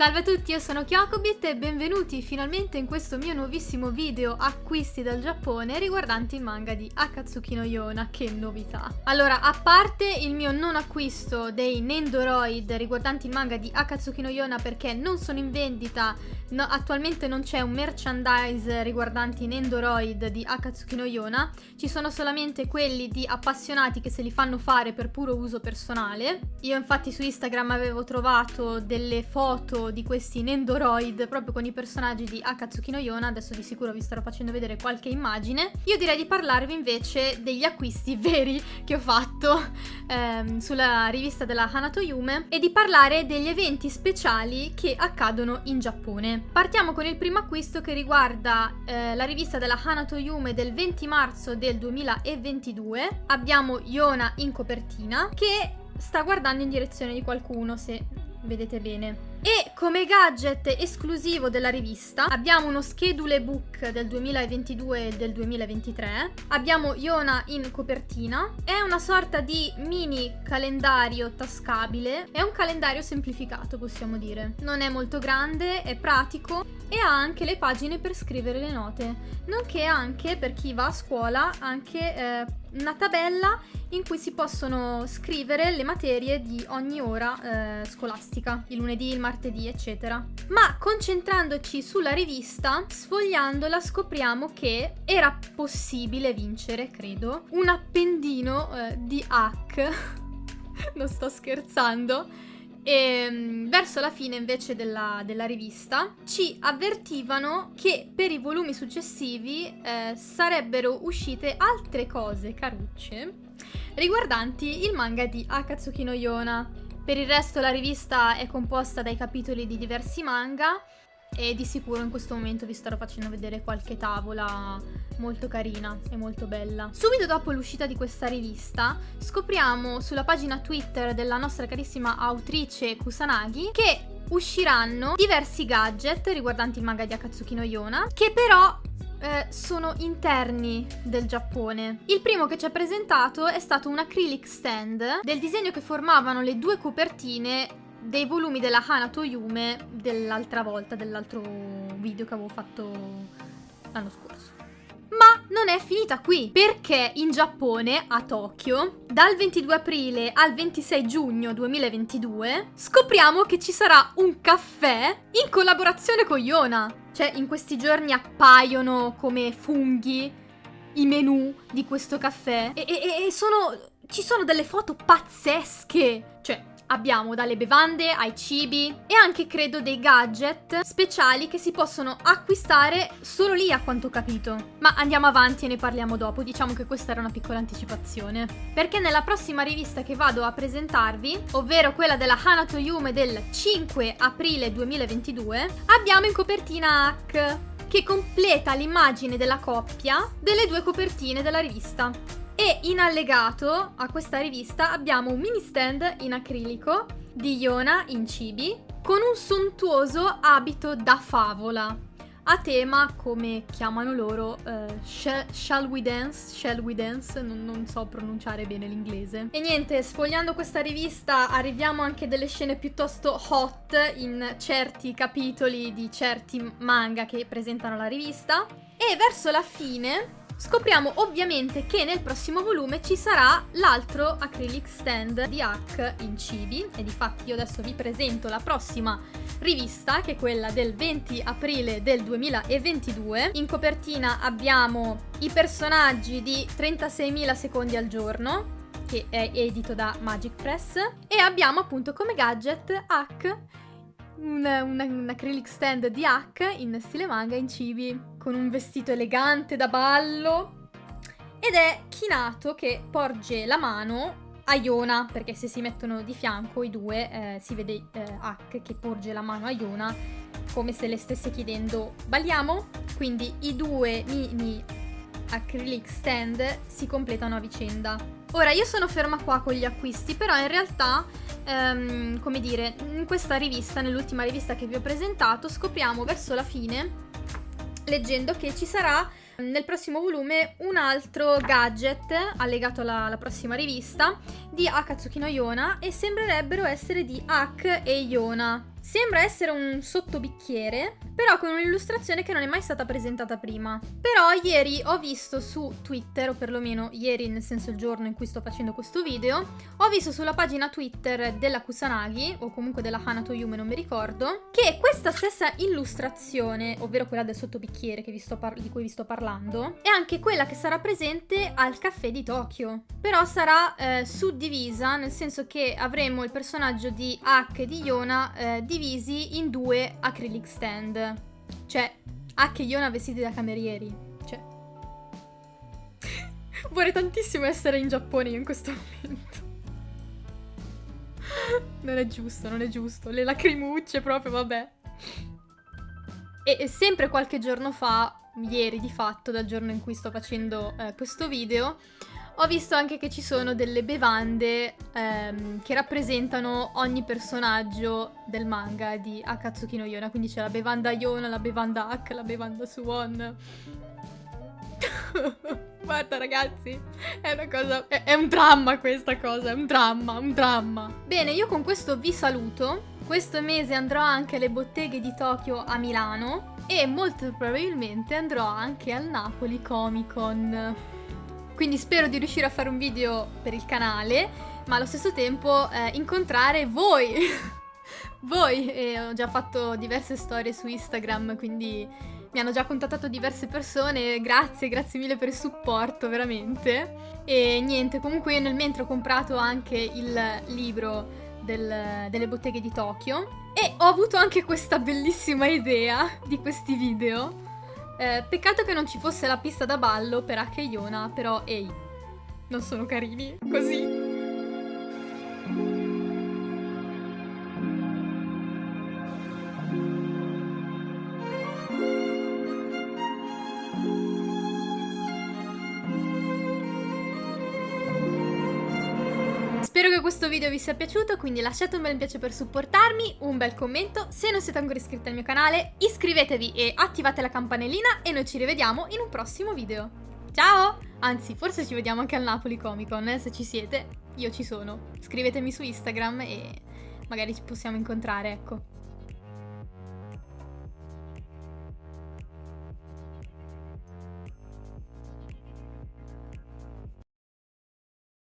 Salve a tutti, io sono Kyokobit e benvenuti finalmente in questo mio nuovissimo video acquisti dal Giappone riguardanti il manga di Akatsuki no Yona, che novità! Allora, a parte il mio non acquisto dei Nendoroid riguardanti il manga di Akatsuki no Yona perché non sono in vendita, no, attualmente non c'è un merchandise riguardanti i Nendoroid di Akatsuki no Yona, ci sono solamente quelli di appassionati che se li fanno fare per puro uso personale. Io infatti su Instagram avevo trovato delle foto di questi Nendoroid proprio con i personaggi di Akatsuki no Yona, adesso di sicuro vi starò facendo vedere qualche immagine. Io direi di parlarvi invece degli acquisti veri che ho fatto ehm, sulla rivista della Hanato Yume e di parlare degli eventi speciali che accadono in Giappone. Partiamo con il primo acquisto che riguarda eh, la rivista della Hanato Yume del 20 marzo del 2022. Abbiamo Yona in copertina che sta guardando in direzione di qualcuno, se vedete bene. Come gadget esclusivo della rivista abbiamo uno schedule book del 2022 e del 2023, abbiamo Iona in copertina, è una sorta di mini calendario tascabile, è un calendario semplificato possiamo dire, non è molto grande, è pratico e ha anche le pagine per scrivere le note, nonché anche per chi va a scuola anche eh, una tabella in cui si possono scrivere le materie di ogni ora eh, scolastica, il lunedì, il martedì, eccetera. Ma concentrandoci sulla rivista, sfogliandola scopriamo che era possibile vincere, credo, un appendino eh, di hack. non sto scherzando e ehm, verso la fine invece della, della, rivista ci avvertivano che per i volumi successivi eh, sarebbero uscite altre cose carucce riguardanti il manga di Akatsuki no Yona. Per il resto la rivista è composta dai capitoli di diversi manga e di sicuro in questo momento vi starò facendo vedere qualche tavola molto carina e molto bella. Subito dopo l'uscita di questa rivista scopriamo sulla pagina Twitter della nostra carissima autrice Kusanagi che usciranno diversi gadget riguardanti il manga di Akatsuki no Yona che però eh, sono interni del Giappone. Il primo che ci ha presentato è stato un acrylic stand del disegno che formavano le due copertine dei volumi della Hanato Yume dell'altra volta, dell'altro video che avevo fatto l'anno scorso. Ma non è finita qui, perché in Giappone, a Tokyo, dal 22 aprile al 26 giugno 2022, scopriamo che ci sarà un caffè in collaborazione con Yona. Cioè, in questi giorni appaiono come funghi i menu di questo caffè e, e, e sono... ci sono delle foto pazzesche. Cioè, Abbiamo dalle bevande ai cibi e anche credo dei gadget speciali che si possono acquistare solo lì a quanto ho capito. Ma andiamo avanti e ne parliamo dopo, diciamo che questa era una piccola anticipazione. Perché nella prossima rivista che vado a presentarvi, ovvero quella della Hanato Yume del 5 aprile 2022, abbiamo in copertina Hack che completa l'immagine della coppia delle due copertine della rivista. E in allegato a questa rivista abbiamo un mini stand in acrilico di Iona in cibi con un sontuoso abito da favola a tema come chiamano loro uh, Shall We Dance? Shall We Dance? Non, non, so pronunciare bene l'inglese. E niente, sfogliando questa rivista arriviamo anche delle scene piuttosto hot in certi capitoli di certi manga che presentano la rivista. E verso la fine Scopriamo ovviamente che nel prossimo volume ci sarà l'altro acrylic stand di Hack in cibi e di fatti io adesso vi presento la prossima rivista che è quella del 20 aprile del 2022. In copertina abbiamo i personaggi di 36.000 secondi al giorno che è edito da Magic Press e abbiamo appunto come gadget Hack un, un, un acrylic stand di Hack in stile manga in cibi, con un vestito elegante da ballo. Ed è Kinato che porge la mano a Yona, perché se si mettono di fianco i due eh, si vede eh, Hack che porge la mano a Yona come se le stesse chiedendo balliamo? Quindi i due mini acrylic stand si completano a vicenda. Ora io sono ferma qua con gli acquisti, però in realtà um, come dire, in questa rivista, nell'ultima rivista che vi ho presentato, scopriamo verso la fine, leggendo che ci sarà nel prossimo volume un altro gadget allegato alla, alla prossima rivista di Akatsuki no Yona e sembrerebbero essere di Ak e Yona Sembra essere un sottobicchiere, però con un'illustrazione che non è mai stata presentata prima. Però ieri ho visto su Twitter, o perlomeno ieri nel senso il giorno in cui sto facendo questo video, ho visto sulla pagina Twitter della Kusanagi, o comunque della Hanato Yume, non mi ricordo, che questa stessa illustrazione, ovvero quella del sottobicchiere di cui vi sto parlando, è anche quella che sarà presente al caffè di Tokyo. Però sarà eh, suddivisa, nel senso che avremo il personaggio di Hack di Yona eh, divisi in due acrylic stand. Cioè, Hack e Yona vestiti da camerieri. Cioè... Vorrei tantissimo essere in Giappone io in questo momento. Non è giusto, non è giusto. Le lacrimucce proprio, vabbè. E, e sempre qualche giorno fa, ieri di fatto, dal giorno in cui sto facendo eh, questo video, ho visto anche che ci sono delle bevande ehm, che rappresentano ogni personaggio del manga di Akatsuki no Yona. Quindi c'è la bevanda Yona, la bevanda Ak, la bevanda Suwon. Guarda ragazzi, è una cosa... È, è un dramma questa cosa, è un dramma, un dramma. Bene, io con questo vi saluto. Questo mese andrò anche alle botteghe di Tokyo a Milano e molto probabilmente andrò anche al Napoli Comic Con. Quindi spero di riuscire a fare un video per il canale, ma allo stesso tempo eh, incontrare voi. voi, e ho già fatto diverse storie su Instagram, quindi mi hanno già contattato diverse persone, grazie, grazie mille per il supporto, veramente. E niente, comunque io nel mentre ho comprato anche il libro del, delle botteghe di Tokyo e ho avuto anche questa bellissima idea di questi video eh, peccato che non ci fosse la pista da ballo per Ake Yona, però ehi, non sono carini così. Spero che questo video vi sia piaciuto, quindi lasciate un bel piace per supportarmi, un bel commento, se non siete ancora iscritti al mio canale iscrivetevi e attivate la campanellina e noi ci rivediamo in un prossimo video. Ciao! Anzi, forse ci vediamo anche al Napoli Comic Con, eh, se ci siete, io ci sono. Scrivetemi su Instagram e magari ci possiamo incontrare, ecco.